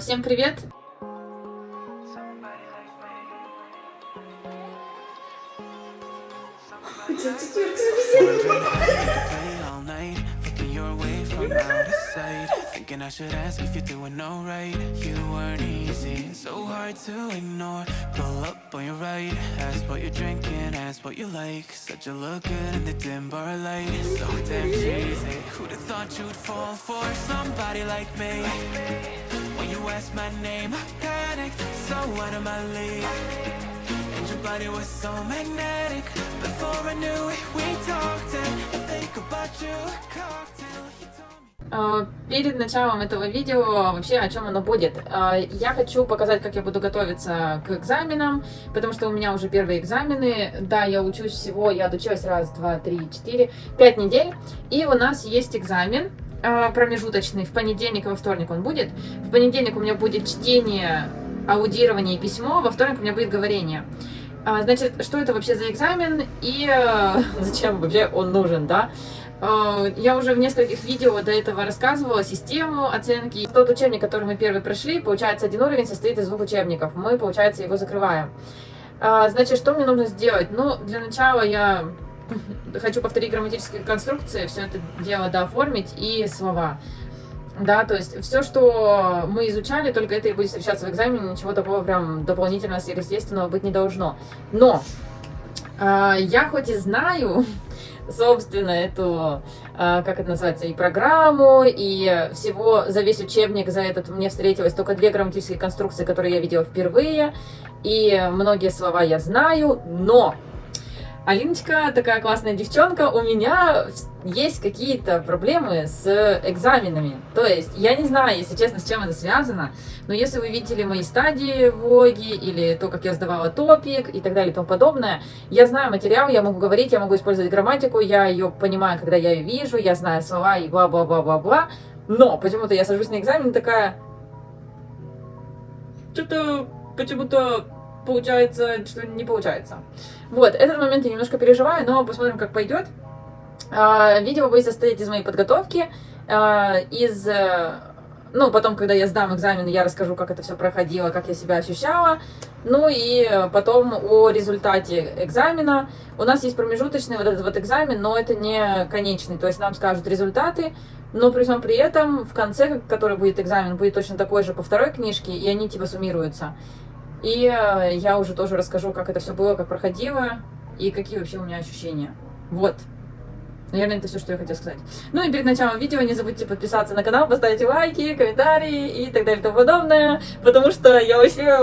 Всем привет! Thinking I should ask if you're doing alright You weren't easy, so hard to ignore Pull up on your right, ask what you're drinking, ask what you like Said you look good in the dim bar light, so damn cheesy Who'd have thought you'd fall for somebody like me When you asked my name, I panicked, so out of my league And your body was so magnetic Before I knew it, we talked and I think about you, А, перед началом этого видео вообще о чем оно будет. А, я хочу показать, как я буду готовиться к экзаменам, потому что у меня уже первые экзамены. Да, я учусь всего, я отучилась раз, два, три, четыре, пять недель. И у нас есть экзамен промежуточный. В понедельник и во вторник он будет. В понедельник у меня будет чтение, аудирование и письмо, во вторник у меня будет говорение. Значит, что это вообще за экзамен и зачем вообще он нужен, да? Э, я уже в нескольких видео до этого рассказывала систему оценки. Тот учебник, который мы первый прошли, получается, один уровень состоит из двух учебников. Мы, получается, его закрываем. Э, значит, что мне нужно сделать? Ну, для начала я хочу повторить грамматические конструкции, все это дело дооформить и слова. Да, то есть все, что мы изучали, только это и будет встречаться в экзамене, ничего такого прям дополнительного сверхъестественного быть не должно. Но э, я хоть и знаю, собственно, эту, а, как это называется, и программу, и всего за весь учебник, за этот мне встретилось только две грамматические конструкции, которые я видела впервые, и многие слова я знаю, но Алиночка такая классная девчонка, у меня есть какие-то проблемы с экзаменами. То есть, я не знаю, если честно, с чем это связано, но если вы видели мои стадии влоги, или то, как я сдавала топик, и так далее, и тому подобное, я знаю материал, я могу говорить, я могу использовать грамматику, я ее понимаю, когда я ее вижу, я знаю слова и бла-бла-бла-бла-бла, но почему-то я сажусь на экзамен такая... Что-то почему-то получается, что не получается. Вот, этот момент я немножко переживаю, но посмотрим, как пойдет. А, видео будет состоять из моей подготовки, а, из... Э, ну, потом, когда я сдам экзамен, я расскажу, как это все проходило, как я себя ощущала. Ну и потом о результате экзамена. У нас есть промежуточный вот этот вот экзамен, но это не конечный. То есть нам скажут результаты, но при всем при этом в конце, который будет экзамен, будет точно такой же по второй книжке, и они типа суммируются. И э, я уже тоже расскажу, как это все было, как проходило, и какие вообще у меня ощущения. Вот. Наверное, это все, что я хотела сказать. Ну и перед началом видео не забудьте подписаться на канал, поставить лайки, комментарии и так далее и тому подобное, потому что я вообще...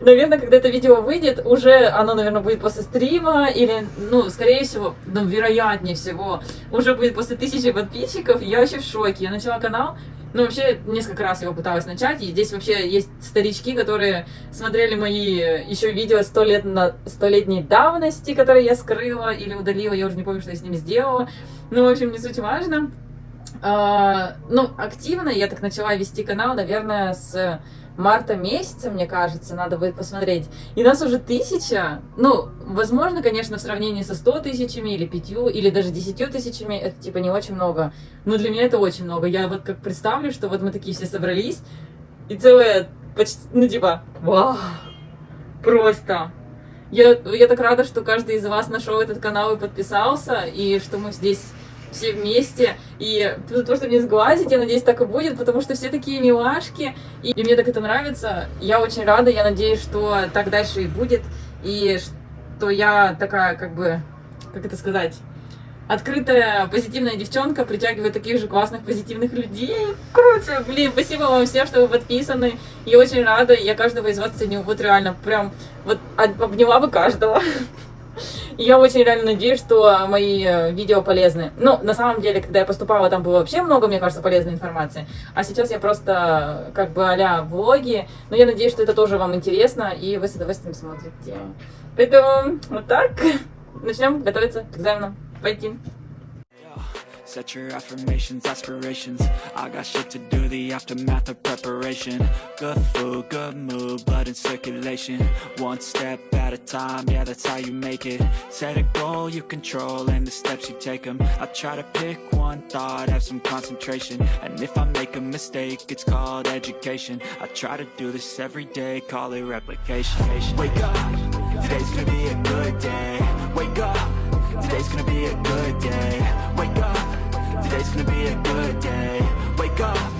Наверное, когда это видео выйдет, уже оно, наверное, будет после стрима, или, ну, скорее всего, ну, вероятнее всего, уже будет после тысячи подписчиков. Я вообще в шоке. Я начала канал, ну, вообще, несколько раз его пыталась начать, и здесь вообще есть старички, которые смотрели мои еще видео сто лет на столетней давности, которые я скрыла или удалила, я уже не помню, что я с ними сделала. Ну, в общем, не суть важно. А, ну, активно я так начала вести канал, наверное, с марта месяца, мне кажется, надо будет посмотреть. И нас уже тысяча. Ну, возможно, конечно, в сравнении со 100 тысячами или пятью, или даже десятью тысячами, это типа не очень много. Но для меня это очень много. Я вот как представлю, что вот мы такие все собрались, и целое почти, ну типа, вау, просто. Я, я так рада, что каждый из вас нашел этот канал и подписался, и что мы здесь все вместе. И то, что мне сглазить, я надеюсь, так и будет, потому что все такие милашки, и, и мне так это нравится. Я очень рада, я надеюсь, что так дальше и будет, и что я такая, как бы, как это сказать, открытая, позитивная девчонка притягивает таких же классных, позитивных людей. Круто! Блин, спасибо вам всем, что вы подписаны. Я очень рада, я каждого из вас ценю. Вот реально, прям, вот обняла бы каждого. Я очень реально надеюсь, что мои э, видео полезны. Ну, на самом деле, когда я поступала, там было вообще много, мне кажется, полезной информации. А сейчас я просто как бы а влоги. Но я надеюсь, что это тоже вам интересно, и вы с удовольствием смотрите. Поэтому вот так. Начнем готовиться к экзаменам. Пойти. Set your affirmations, aspirations. I got shit to do, the aftermath of preparation. Good food, good mood, blood in circulation. One step at a time, yeah that's how you make it. Set a goal you control and the steps you take them I try to pick one thought, have some concentration. And if I make a mistake, it's called education. I try to do this every day, call it replication. Wake up, today's gonna be a good day. Wake up, today's gonna be a good day Today's gonna be a good day. Wake up.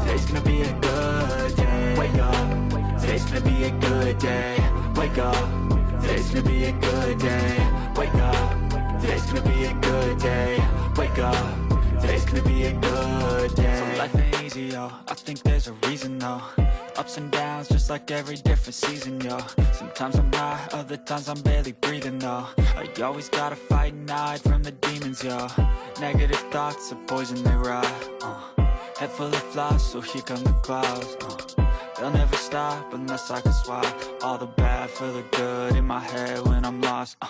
Today's gonna be a good day. Wake up. Today's gonna be a good day. Wake up. Today's gonna be a good day. Wake up. Today's gonna be a good day. Wake up Today's gonna be a good day So life ain't easy, yo I think there's a reason, though Ups and downs, just like every different season, yo Sometimes I'm high, other times I'm barely breathing, though I always gotta fight and hide from the demons, yo Negative thoughts are poison, they rot uh. Head full of flies, so here come the clouds uh. They'll never stop unless I can swap All the bad for the good in my head when I'm lost uh.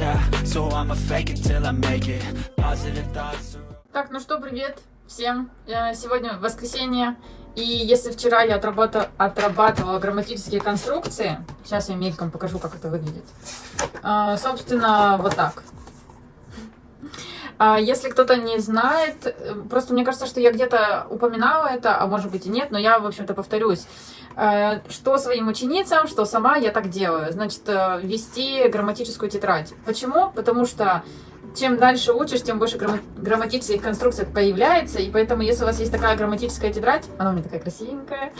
Yeah, so I'ma fake it till I make it Positive thoughts. Так, ну что, привет всем. Э, сегодня воскресенье, и если вчера я отрабатывала, отрабатывала грамматические конструкции, сейчас я мельком покажу, как это выглядит. Э, собственно, вот так. А если кто-то не знает, э, просто мне кажется, что я где-то упоминала это, а может быть и нет, но я, в общем-то, повторюсь. Что своим ученицам, что сама я так делаю. Значит, вести грамматическую тетрадь. Почему? Потому что чем дальше учишь, тем больше грамма грамматических конструкций появляется, и поэтому, если у вас есть такая грамматическая тетрадь, она у меня такая красивенькая,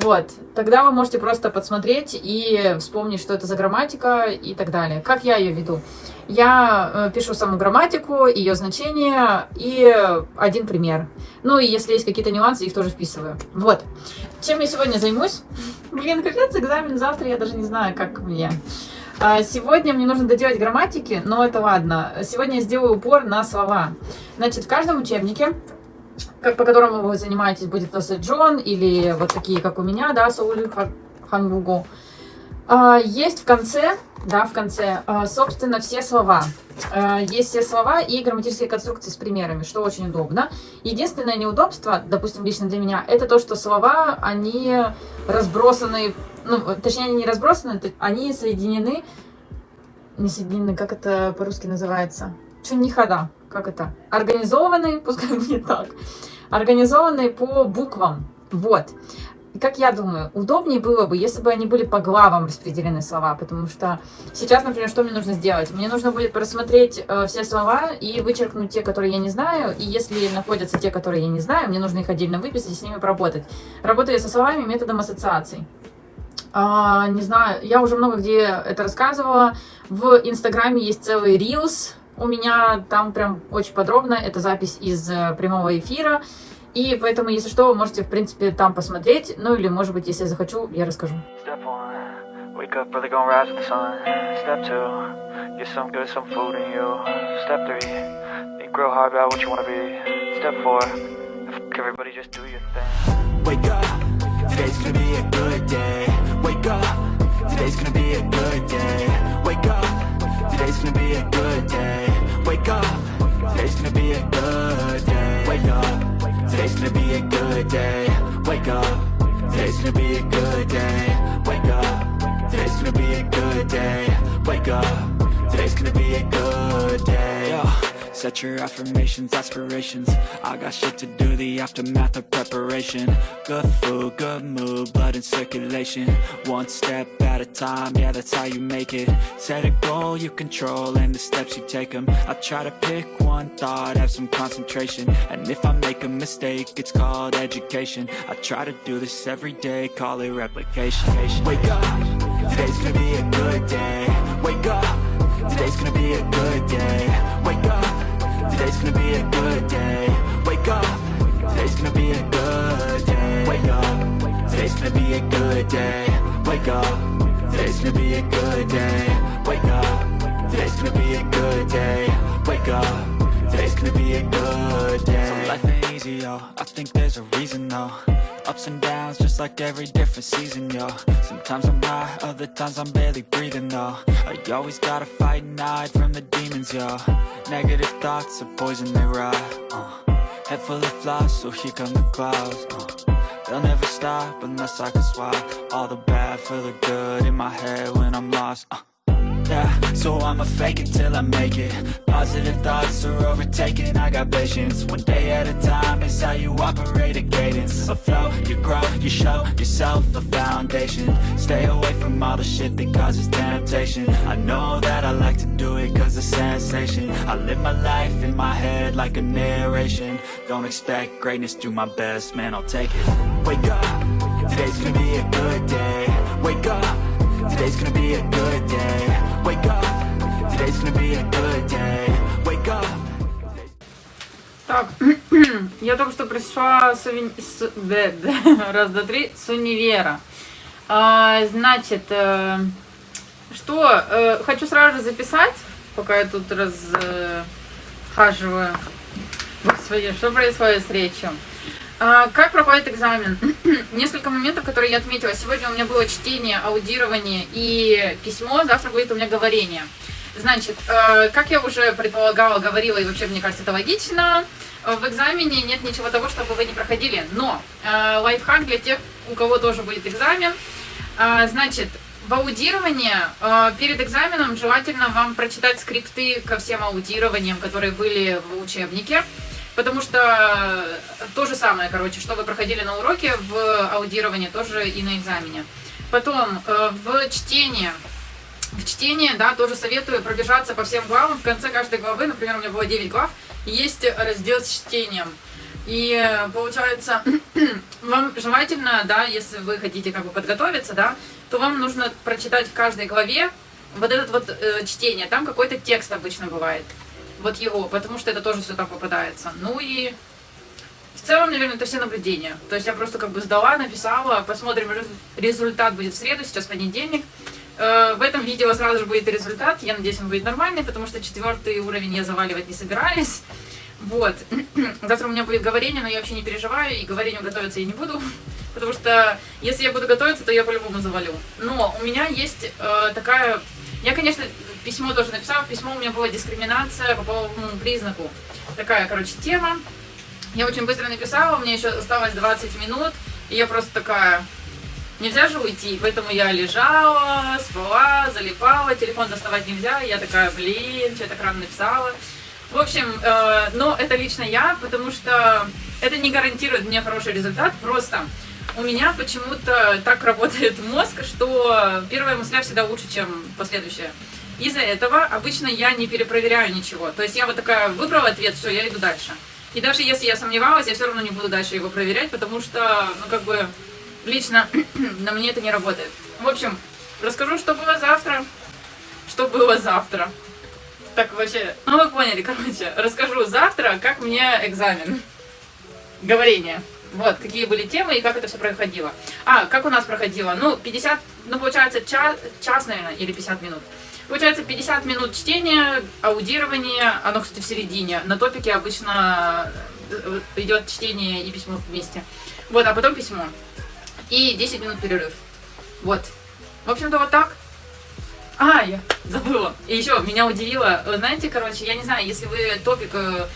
вот, тогда вы можете просто подсмотреть и вспомнить, что это за грамматика и так далее. Как я ее веду? Я э, пишу саму грамматику, ее значение и один пример. Ну и если есть какие-то нюансы, их тоже вписываю. Вот. Чем я сегодня займусь? Блин, капец, экзамен завтра, я даже не знаю, как мне. А, сегодня мне нужно доделать грамматики, но это ладно. Сегодня я сделаю упор на слова. Значит, в каждом учебнике, как, по которому вы занимаетесь, будет Джон или вот такие, как у меня, да, Сауль Хангугу, а, есть в конце, да, в конце, а, собственно, все слова. Есть все слова и грамматические конструкции с примерами, что очень удобно. Единственное неудобство, допустим, лично для меня, это то, что слова, они разбросаны ну, точнее, не разбросаны, они соединены, не соединены, как это по-русски называется? Что не хода, как это? Организованы, пускай будет так, организованы по буквам, вот. Как я думаю, удобнее было бы, если бы они были по главам распределены слова, потому что сейчас, например, что мне нужно сделать? Мне нужно будет просмотреть э, все слова и вычеркнуть те, которые я не знаю, и если находятся те, которые я не знаю, мне нужно их отдельно выписать и с ними поработать. Работаю со словами методом ассоциаций. А, не знаю, я уже много где это рассказывала. В Инстаграме есть целый Reels у меня, там прям очень подробно. Это запись из э, прямого эфира. И поэтому, если что, вы можете, в принципе, там посмотреть. Ну или, может быть, если я захочу, я расскажу. Wake up early, gonna rise with the sun. Step two, get some good, some food in you. Step three, think real hard about what you wanna be. Step four, everybody just do your thing. Wake up, today's gonna be a good day. Up, today's gonna be a good day. Wake up, today's gonna be a good day. Wake up, today's gonna be a good day. Wake up, today's gonna be a good day. Wake up, today's gonna be a good day. Wake up, today's gonna be a good day. Wake up, today's gonna be a good day. Set your affirmations, aspirations. I got shit to do, the aftermath of preparation. Good food, good mood, blood in circulation. One step at a time, yeah that's how you make it. Set a goal you control and the steps you take them I try to pick one thought, have some concentration. And if I make a mistake, it's called education. I try to do this every day, call it replication. Wake up, today's gonna be a good day. Wake up, today's gonna be a good day. Wake up Today's gonna be a good day. Wake up. Today's gonna be a good day. Wake up. Today's gonna be a good day. Wake up. Today's gonna be a good day. Wake up. Today's gonna be a good day. Wake up. Today's gonna be a good day yo I think there's a reason, though Ups and downs, just like every different season, yo Sometimes I'm high, other times I'm barely breathing, though I always gotta fight and hide from the demons, yo Negative thoughts are poison, they rot, uh. Head full of flies, so here come the clouds, uh. They'll never stop unless I can swap All the bad for the good in my head when I'm lost, uh. So I'ma fake it till I make it. Positive thoughts are overtaken, I got patience. One day at a time is how you operate a cadence. A flow, you grow, you show yourself a foundation. Stay away from all the shit that causes temptation. I know that I like to do it cause it's sensation. I live my life in my head like a narration. Don't expect greatness, do my best, man I'll take it. Wake up, today's gonna be a good day. Wake up. Today's gonna be a good day Так, я только что пришла с, с- бе- бе, раз, два, три, с универа. А, значит, э, что, э, хочу сразу же записать, пока я тут расхаживаю. Господи, что происходит с речью? А, как проходит экзамен? Несколько моментов, которые я отметила. Сегодня у меня было чтение, аудирование и письмо, завтра будет у меня говорение. Значит, э, как я уже предполагала, говорила, и вообще, мне кажется, это логично, э, в экзамене нет ничего того, чтобы вы не проходили. Но э, лайфхак для тех, у кого тоже будет экзамен. Значит, в аудировании перед экзаменом желательно вам прочитать скрипты ко всем аудированиям, которые были в учебнике. Потому что то же самое, короче, что вы проходили на уроке в аудировании, тоже и на экзамене. Потом э, в чтении в чтении, да, тоже советую пробежаться по всем главам. В конце каждой главы, например, у меня было 9 глав, есть раздел с чтением. И э, получается, вам желательно, да, если вы хотите как бы подготовиться, да, то вам нужно прочитать в каждой главе вот этот вот э, чтение. Там какой-то текст обычно бывает. Вот его, потому что это тоже все там попадается. Ну и в целом, наверное, это все наблюдения. То есть я просто как бы сдала, написала, посмотрим, резу- результат будет в среду, сейчас понедельник. Э, В этом видео сразу же будет результат. Я надеюсь, он будет нормальный, потому что четвертый уровень я заваливать не собираюсь. Вот. Завтра у меня будет говорение, но я вообще не переживаю, и говорению готовиться я не буду. Потому что если я буду готовиться, то я по-любому завалю. Но у меня есть э, такая... Я, конечно, письмо тоже написала. Письмо у меня была дискриминация по половому признаку. Такая, короче, тема. Я очень быстро написала, меня еще осталось 20 минут, и я просто такая, нельзя же уйти, поэтому я лежала, спала, залипала, телефон доставать нельзя, я такая, блин, что я так рано написала. В общем, э, но это лично я, потому что это не гарантирует мне хороший результат, просто у меня почему-то так работает мозг, что первая мысля всегда лучше, чем последующая. Из-за этого обычно я не перепроверяю ничего. То есть я вот такая выбрала ответ, все, я иду дальше. И даже если я сомневалась, я все равно не буду дальше его проверять, потому что, ну, как бы, лично на мне это не работает. В общем, расскажу, что было завтра. Что было завтра. Так, вообще, ну вы поняли, короче, расскажу завтра, как мне экзамен. Говорение. Вот, какие были темы и как это все проходило. А, как у нас проходило? Ну, 50, ну, получается, час, час, наверное, или 50 минут. Получается, 50 минут чтения, аудирование, оно, кстати, в середине. На топике обычно э, идет чтение и письмо вместе. Вот, а потом письмо. И 10 минут перерыв. Вот. В общем-то, вот так. А, я забыла. И еще меня удивило, знаете, короче, я не знаю, если вы топик э,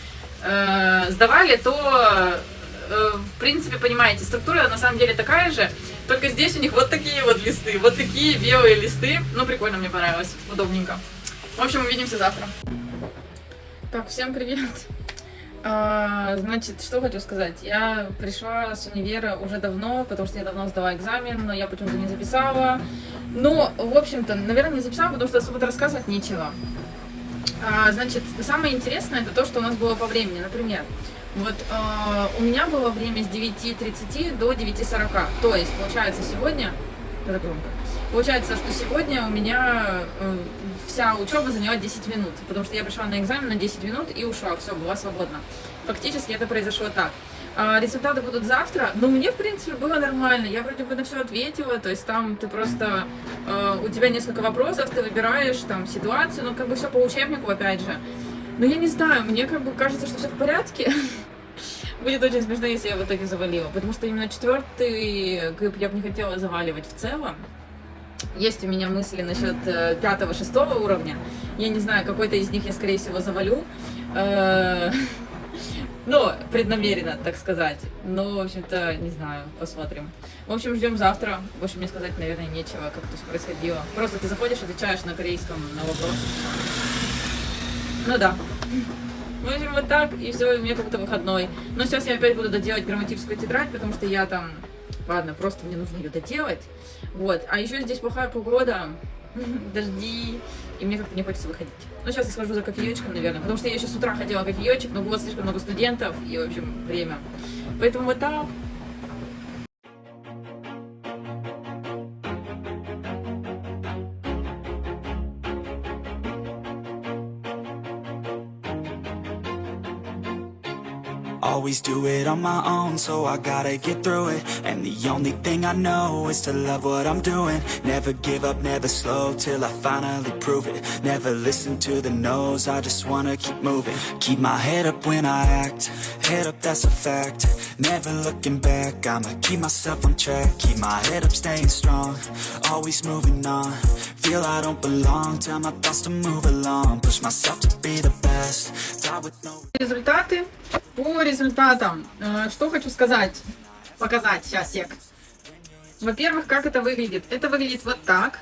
э, сдавали, то э, в принципе понимаете, структура на самом деле такая же, только здесь у них вот такие вот листы, вот такие белые листы. Ну, прикольно, мне понравилось, удобненько. В общем, увидимся завтра. Так, всем привет. А, значит, что хочу сказать. Я пришла с универа уже давно, потому что я давно сдала экзамен, но я почему-то не записала. Ну, в общем-то, наверное, не записала, потому что особо рассказывать нечего. А, значит, самое интересное это то, что у нас было по времени. Например, вот а, у меня было время с 9.30 до 9.40. То есть, получается, сегодня... Это громко. Получается, что сегодня у меня э, вся учеба заняла 10 минут, потому что я пришла на экзамен на 10 минут и ушла, все, была свободна. Фактически это произошло так. А, результаты будут завтра, но мне, в принципе, было нормально. Я вроде бы на все ответила, то есть там ты просто... э, у тебя несколько вопросов, ты выбираешь там ситуацию, ну как бы все по учебнику, опять же. Но я не знаю, мне как бы кажется, что все в порядке. Будет очень смешно, если я в итоге завалила, потому что именно четвертый ГИП я бы не хотела заваливать в целом. Есть у меня мысли насчет э, пятого-шестого уровня. Я не знаю, какой-то из них я, скорее всего, завалю. Э, ну, преднамеренно, так сказать. Но, в общем-то, не знаю, посмотрим. В общем, ждем завтра. Больше мне сказать, наверное, нечего, как это происходило. Просто ты заходишь, отвечаешь на корейском на вопрос. Ну да. В общем, вот так, и все, у меня как-то выходной. Но сейчас я опять буду доделать грамматическую тетрадь, потому что я там... Ладно, просто мне нужно ее доделать. Вот. А еще здесь плохая погода, дожди, и мне как-то не хочется выходить. Ну, сейчас я схожу за кофеечком, наверное, потому что я еще с утра хотела кофеечек, но было слишком много студентов, и, в общем, время. Поэтому вот так. Always do it on my own, so I gotta get through it. And the only thing I know is to love what I'm doing. Never give up, never slow, till I finally prove it. Never listen to the no's, I just wanna keep moving. Keep my head up when I act, head up that's a fact Never looking back, I'ma keep myself on track Keep my head up, staying strong, always moving on Feel I don't belong, tell my thoughts to move along Push myself to be the best, die with no Результаты. По результатам, э, что хочу сказать, показать сейчас, сек. Во-первых, как это выглядит? Это выглядит вот так.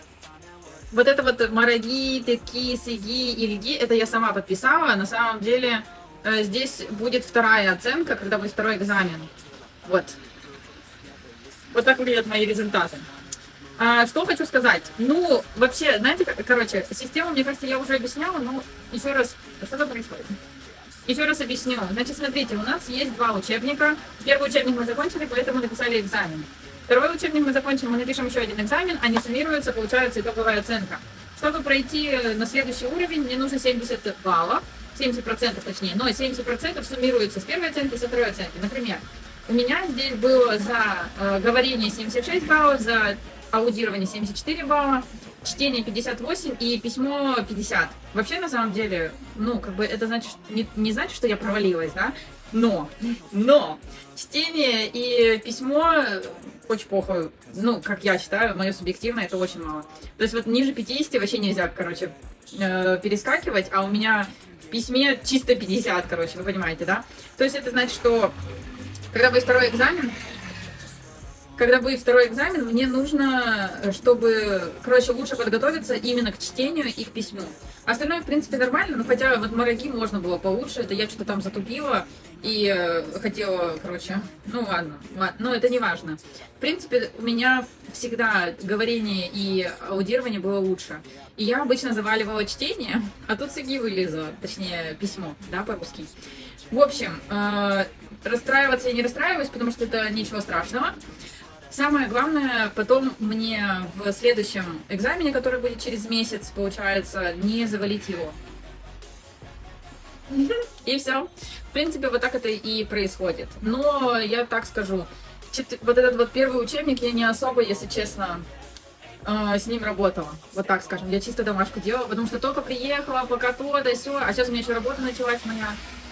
Вот это вот мараги, теки, сиги, ильги, это я сама подписала. На самом деле здесь будет вторая оценка, когда будет второй экзамен. Вот. Вот так выглядят мои результаты. А, что хочу сказать? Ну, вообще, знаете, короче, систему, мне кажется, я уже объясняла, но еще раз, что там происходит? Еще раз объясню. Значит, смотрите, у нас есть два учебника. Первый учебник мы закончили, поэтому написали экзамен. Второй учебник мы закончили, мы напишем еще один экзамен, они суммируются, получается итоговая оценка. Чтобы пройти на следующий уровень, мне нужно 70 баллов, 70% точнее, но 70% суммируются с первой оценки и со второй оценки. Например, у меня здесь было за э, говорение 76 баллов, за аудирование 74 балла, чтение 58 и письмо 50. Вообще, на самом деле, ну, как бы это значит, не, не значит, что я провалилась, да? Но, но, чтение и письмо очень плохо, ну, как я считаю, мое субъективное, это очень мало. То есть вот ниже 50 вообще нельзя, короче, э, перескакивать, а у меня в письме чисто 50, короче, вы понимаете, да? То есть это значит, что когда будет второй экзамен, когда будет второй экзамен, мне нужно, э, чтобы, короче, лучше подготовиться именно к чтению и к письму. Остальное, в принципе, нормально, но хотя вот мараги можно было получше, это я что-то там затупила и э, хотела, короче, ну ладно, ладно, но это не важно. В принципе, у меня всегда говорение и аудирование было лучше. И я обычно заваливала чтение, а тут сиги вылезла, точнее, письмо, да, по-русски. В общем, э, расстраиваться я не расстраиваюсь, потому что это ничего страшного. Самое главное, потом мне в следующем экзамене, который будет через месяц, получается, не завалить его. И все. В принципе, вот так это и происходит. Но я так скажу, вот этот вот первый учебник я не особо, если честно, э, с ним работала. Вот так скажем. Я чисто домашку делала, потому что только приехала, пока то, да все, а сейчас у меня еще работа началась моя.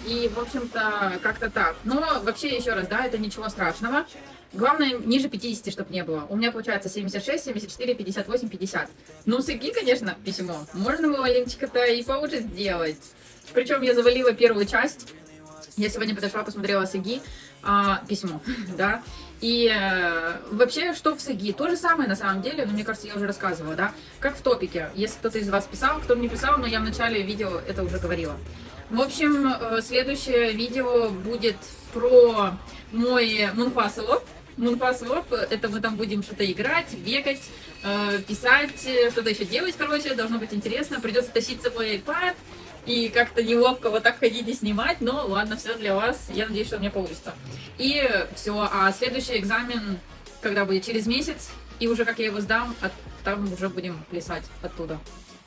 И, в общем-то, как-то так. Но вообще, еще раз, да, это ничего страшного. Главное, ниже 50, чтобы не было. У меня получается 76, 74, 58, 50. Ну, с ИГИ, конечно, письмо. Можно было маленечко-то и получше сделать. Причем я завалила первую часть. Я сегодня подошла, посмотрела с ИГИ а, письмо, да. И э, вообще, что в СИГИ? То же самое на самом деле, но мне кажется, я уже рассказывала, да. Как в топике. Если кто-то из вас писал, кто не писал, но я в начале видео это уже говорила. В общем, э, следующее видео будет про мой мунфасовод. Мунфасвоп, это мы там будем что-то играть, бегать, э, писать, что-то еще делать, короче, должно быть интересно. Придется тащить с собой iPad и как-то неловко вот так ходить и снимать, но ладно, все для вас, я надеюсь, что у меня получится. И все, а следующий экзамен, когда будет через месяц, и уже как я его сдам, там уже будем плясать оттуда.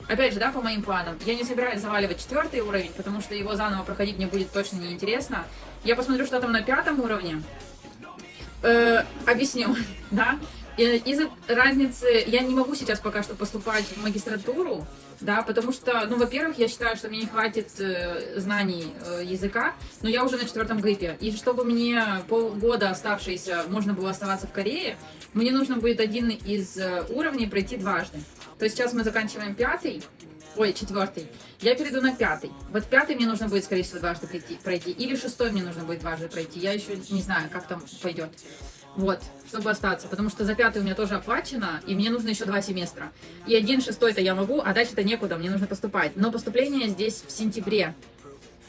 Опять же, да, по моим планам, я не собираюсь заваливать четвертый уровень, потому что его заново проходить мне будет точно неинтересно. Я посмотрю, что там на пятом уровне, Э, объясню, да. Из-за разницы я не могу сейчас пока что поступать в магистратуру, да, потому что, ну, во-первых, я считаю, что мне не хватит э, знаний э, языка, но я уже на четвертом гриппе. И чтобы мне полгода оставшиеся можно было оставаться в Корее, мне нужно будет один из э, уровней пройти дважды. То есть сейчас мы заканчиваем пятый, ой, четвертый. Я перейду на пятый. Вот пятый мне нужно будет, скорее всего, дважды пройти, пройти. Или шестой мне нужно будет дважды пройти. Я еще не знаю, как там пойдет. Вот, чтобы остаться. Потому что за пятый у меня тоже оплачено, и мне нужно еще два семестра. И один шестой-то я могу, а дальше-то некуда, мне нужно поступать. Но поступление здесь в сентябре.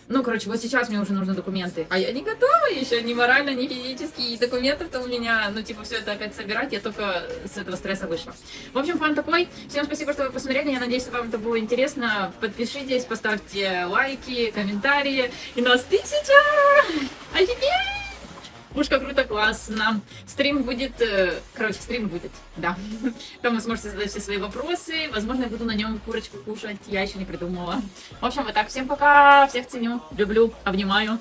Ну, короче, вот сейчас мне уже нужны документы. А я не готова еще ни морально, ни физически. И документов-то у меня, ну, типа, все это опять собирать. Я только с этого стресса вышла. В общем, план такой. Всем спасибо, что вы посмотрели. Я надеюсь, вам это было интересно. Подпишитесь, поставьте лайки, комментарии. И нас тысяча! Офигеть! Пушка круто, классно. Стрим будет... э, Короче, стрим будет, да. Там вы сможете задать все свои вопросы. Возможно, я буду на нем курочку кушать. Я еще не придумала. В общем, вот так. Всем пока. Всех ценю. Люблю. Обнимаю.